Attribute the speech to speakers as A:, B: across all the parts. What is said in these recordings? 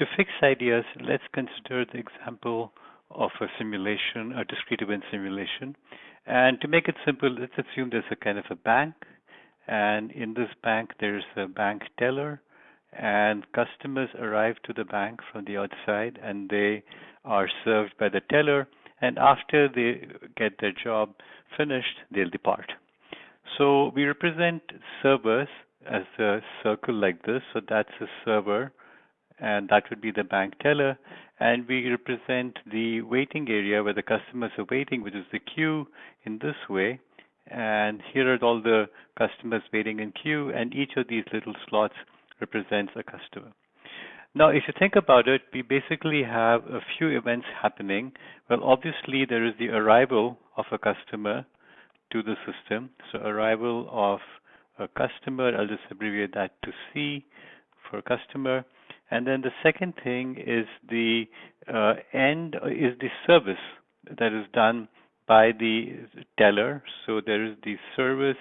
A: to fix ideas, let's consider the example of a simulation, a discrete event simulation. And to make it simple, let's assume there's a kind of a bank, and in this bank there's a bank teller, and customers arrive to the bank from the outside, and they are served by the teller, and after they get their job finished, they'll depart. So we represent servers as a circle like this. So that's a server, and that would be the bank teller. And we represent the waiting area where the customers are waiting, which is the queue in this way. And here are all the customers waiting in queue, and each of these little slots represents a customer. Now, if you think about it, we basically have a few events happening. Well, obviously, there is the arrival of a customer to the system. So arrival of a customer, I'll just abbreviate that to C for customer. And then the second thing is the uh, end is the service that is done by the teller. So there is the service,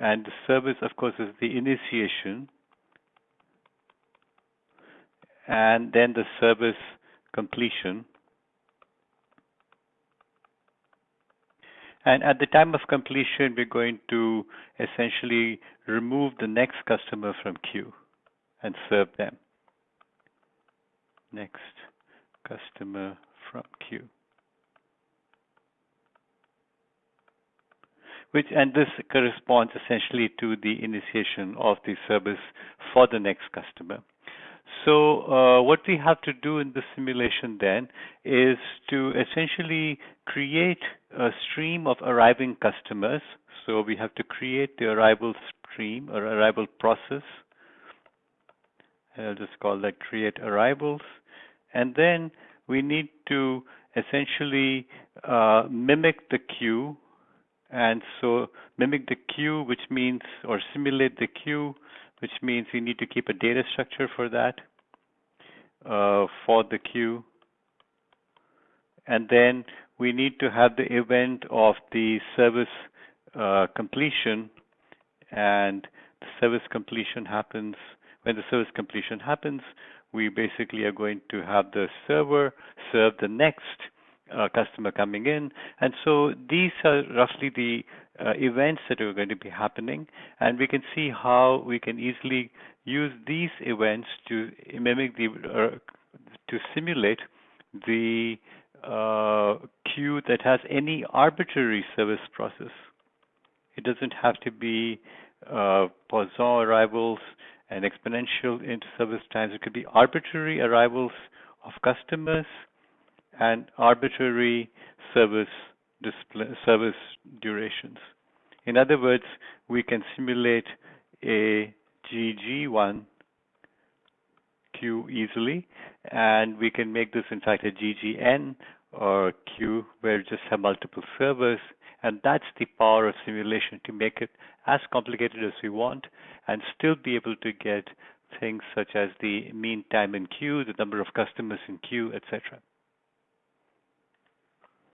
A: and the service, of course, is the initiation, and then the service completion. And at the time of completion, we're going to essentially remove the next customer from queue and serve them. Next customer from queue. Which and this corresponds essentially to the initiation of the service for the next customer. So uh, what we have to do in the simulation then is to essentially create a stream of arriving customers. So we have to create the arrival stream or arrival process. I'll just call that create arrivals. And then we need to essentially uh, mimic the queue. And so mimic the queue, which means, or simulate the queue, which means we need to keep a data structure for that uh, for the queue. And then we need to have the event of the service uh, completion and the service completion happens when the service completion happens we basically are going to have the server serve the next uh, customer coming in and so these are roughly the uh, events that are going to be happening and we can see how we can easily use these events to mimic the uh, to simulate the uh, queue that has any arbitrary service process. It doesn't have to be uh, Poisson arrivals and exponential into service times. It could be arbitrary arrivals of customers and arbitrary service display, service durations. In other words, we can simulate a GG1 queue easily, and we can make this in fact a GGN or queue where we just have multiple servers, and that's the power of simulation to make it as complicated as we want and still be able to get things such as the mean time in queue, the number of customers in queue, etc.